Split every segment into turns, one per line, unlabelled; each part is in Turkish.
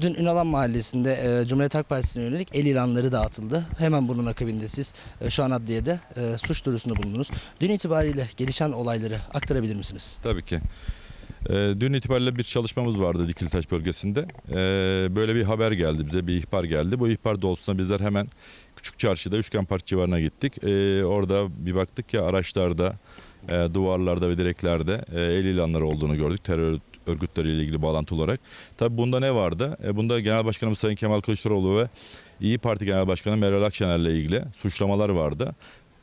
Dün Ünalan Mahallesi'nde e, Cumhuriyet Halk Partisi'ne yönelik el ilanları dağıtıldı. Hemen bunun akabinde siz e, şu an adliyede e, suç duyurusunda bulundunuz. Dün itibariyle gelişen olayları aktarabilir misiniz?
Tabii ki. Ee, dün itibariyle bir çalışmamız vardı Dikilitaş bölgesinde. Ee, böyle bir haber geldi bize, bir ihbar geldi. Bu ihbar doğrultusunda bizler hemen Küçük Çarşı'da Üçgen Park civarına gittik. Ee, orada bir baktık ki araçlarda, e, duvarlarda ve direklerde e, el ilanları olduğunu gördük. Terör örgütleriyle ilgili bağlantı olarak. Tabii bunda ne vardı? E, bunda Genel Başkanımız Sayın Kemal Kılıçdaroğlu ve İyi Parti Genel Başkanı Meral Akşener'le ilgili suçlamalar vardı.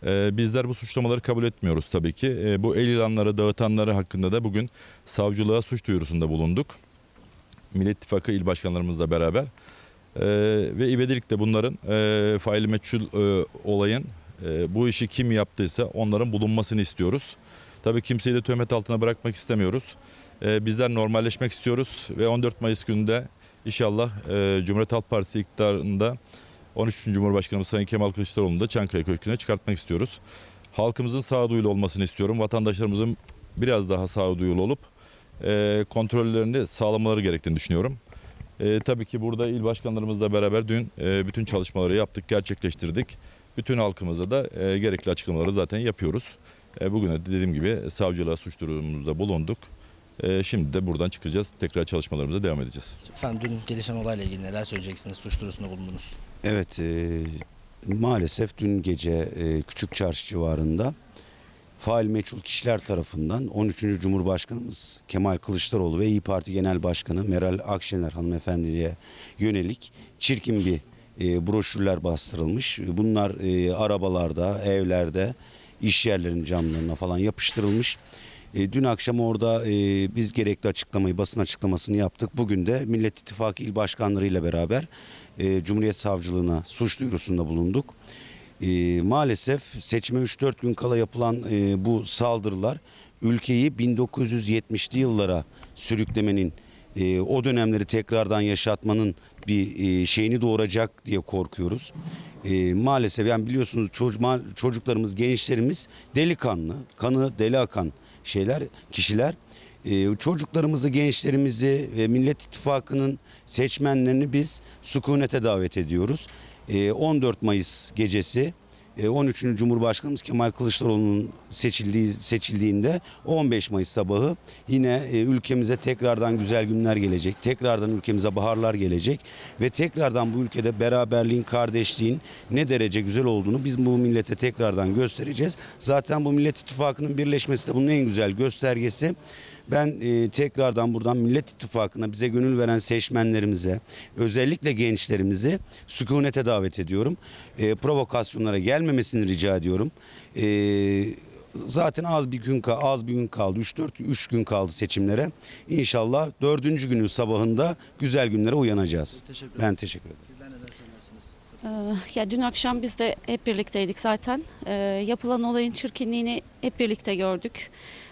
Ee, bizler bu suçlamaları kabul etmiyoruz tabii ki. Ee, bu el ilanları dağıtanları hakkında da bugün savcılığa suç duyurusunda bulunduk. Millet İttifakı il başkanlarımızla beraber. Ee, ve ivedilikle bunların e, faili meçhul e, olayın e, bu işi kim yaptıysa onların bulunmasını istiyoruz. Tabii kimseyi de töhmet altına bırakmak istemiyoruz. Ee, bizler normalleşmek istiyoruz ve 14 Mayıs gününde inşallah e, Cumhuriyet Halk Partisi iktidarında 13. Cumhurbaşkanımız Sayın Kemal Kılıçdaroğlu'nu da Çankaya Köşkü'ne çıkartmak istiyoruz. Halkımızın sağduyulu olmasını istiyorum. Vatandaşlarımızın biraz daha sağduyulu olup e, kontrollerini sağlamaları gerektiğini düşünüyorum. E, tabii ki burada il başkanlarımızla beraber dün e, bütün çalışmaları yaptık, gerçekleştirdik. Bütün halkımıza da e, gerekli açıklamaları zaten yapıyoruz. E, bugün de dediğim gibi savcılığa suç durumumuzda bulunduk. E, şimdi de buradan çıkacağız. Tekrar çalışmalarımıza devam edeceğiz.
Efendim dün gelişen olayla ilgili neler söyleyeceksiniz? Suç duyurusunda bulundunuz.
Evet, e, maalesef dün gece e, Küçük Çarşı civarında fail meçhul kişiler tarafından 13. Cumhurbaşkanımız Kemal Kılıçdaroğlu ve İyi Parti Genel Başkanı Meral Akşener hanımefendiye yönelik çirkin bir e, broşürler bastırılmış. Bunlar e, arabalarda, evlerde, iş yerlerinin camlarına falan yapıştırılmış. E, dün akşam orada e, biz gerekli açıklamayı, basın açıklamasını yaptık. Bugün de Millet İttifakı il başkanlarıyla beraber e, Cumhuriyet Savcılığına suç duyurusunda bulunduk. Maalesef seçime 3-4 gün kala yapılan bu saldırılar ülkeyi 1970'li yıllara sürüklemenin, o dönemleri tekrardan yaşatmanın bir şeyini doğuracak diye korkuyoruz. E, maalesef yani biliyorsunuz çocuk, çocuklarımız, gençlerimiz delikanlı, kanı deli akan şeyler, kişiler. Ee, çocuklarımızı, gençlerimizi ve Millet İttifakı'nın seçmenlerini biz sükunete davet ediyoruz. Ee, 14 Mayıs gecesi 13. Cumhurbaşkanımız Kemal Kılıçdaroğlu'nun seçildiği seçildiğinde 15 Mayıs sabahı yine e, ülkemize tekrardan güzel günler gelecek. Tekrardan ülkemize baharlar gelecek ve tekrardan bu ülkede beraberliğin, kardeşliğin ne derece güzel olduğunu biz bu millete tekrardan göstereceğiz. Zaten bu Millet İttifakı'nın birleşmesi de bunun en güzel göstergesi. Ben e, tekrardan buradan Millet İttifakı'na bize gönül veren seçmenlerimize, özellikle gençlerimizi sükunete davet ediyorum. E, provokasyonlara gelmemesini rica ediyorum. E, zaten az bir gün az bir gün kaldı. 3-4 3 gün kaldı seçimlere. İnşallah dördüncü günün sabahında güzel günlere uyanacağız.
Teşekkür
Ben teşekkür ederim.
Sizler neler söylersiniz?
Ee, Ya dün akşam biz de hep birlikteydik zaten. Ee, yapılan olayın çirkinliğini hep birlikte gördük.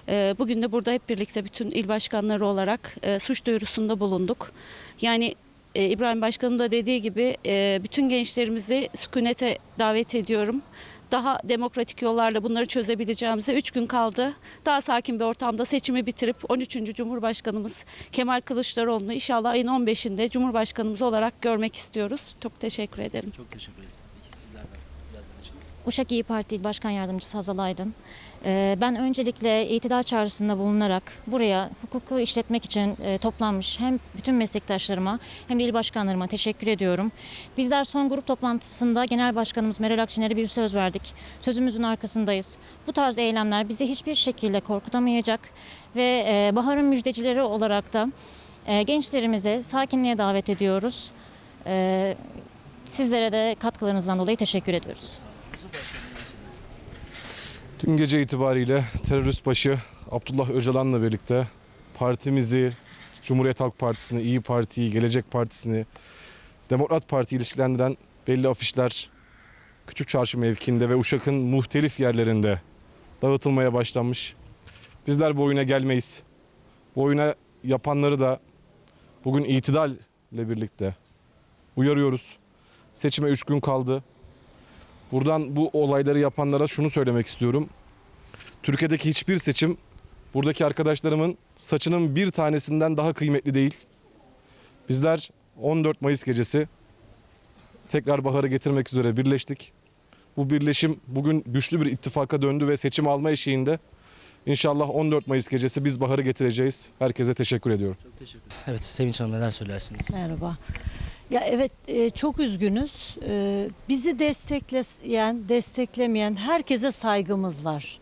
Ee, bugün de burada hep birlikte bütün il başkanları olarak e, suç duyurusunda bulunduk. Yani e, İbrahim Başkanım da dediği gibi e, bütün gençlerimizi sükunete davet ediyorum. Daha demokratik yollarla bunları çözebileceğimize 3 gün kaldı. Daha sakin bir ortamda seçimi bitirip 13. Cumhurbaşkanımız Kemal Kılıçdaroğlu'nu inşallah ayın 15'inde Cumhurbaşkanımız olarak görmek istiyoruz. Çok teşekkür ederim.
Çok teşekkür ederiz.
Uşak İyi Parti Başkan Yardımcısı Hazal Aydın. Ee, Ben öncelikle itidal çağrısında bulunarak buraya hukuku işletmek için e, toplanmış hem bütün meslektaşlarıma hem de il başkanlarıma teşekkür ediyorum. Bizler son grup toplantısında Genel Başkanımız Meral Akşener'e bir söz verdik. Sözümüzün arkasındayız. Bu tarz eylemler bizi hiçbir şekilde korkutamayacak ve e, baharın müjdecileri olarak da e, gençlerimize sakinliğe davet ediyoruz. Sizlere de katkılarınızdan dolayı teşekkür ediyoruz.
Dün gece itibariyle terörist başı Abdullah Öcalan'la birlikte partimizi, Cumhuriyet Halk Partisi'ni, İyi Parti'yi, Gelecek Partisi'ni, Demokrat Parti ilişkilendiren belli afişler Küçük Çarşı mevkiinde ve Uşak'ın muhtelif yerlerinde dağıtılmaya başlanmış. Bizler bu oyuna gelmeyiz. Bu oyuna yapanları da bugün itidalle birlikte uyarıyoruz. Seçime 3 gün kaldı. Buradan bu olayları yapanlara şunu söylemek istiyorum. Türkiye'deki hiçbir seçim buradaki arkadaşlarımın saçının bir tanesinden daha kıymetli değil. Bizler 14 Mayıs gecesi tekrar baharı getirmek üzere birleştik. Bu birleşim bugün güçlü bir ittifaka döndü ve seçim alma eşiğinde inşallah 14 Mayıs gecesi biz baharı getireceğiz. Herkese teşekkür ediyorum.
Evet Sevinç Hanım neler söylersiniz?
Merhaba. Ya evet e, çok üzgünüz. E, Bizi destekleyen, desteklemeyen herkese saygımız var.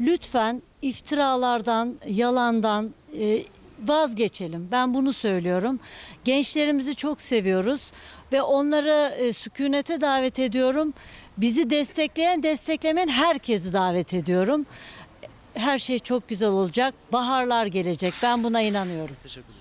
Lütfen iftiralardan, yalandan e, vazgeçelim. Ben bunu söylüyorum. Gençlerimizi çok seviyoruz ve onları e, sükunete davet ediyorum. Bizi destekleyen, desteklemeyen herkesi davet ediyorum. Her şey çok güzel olacak. Baharlar gelecek. Ben buna inanıyorum.
Teşekkür ederiz.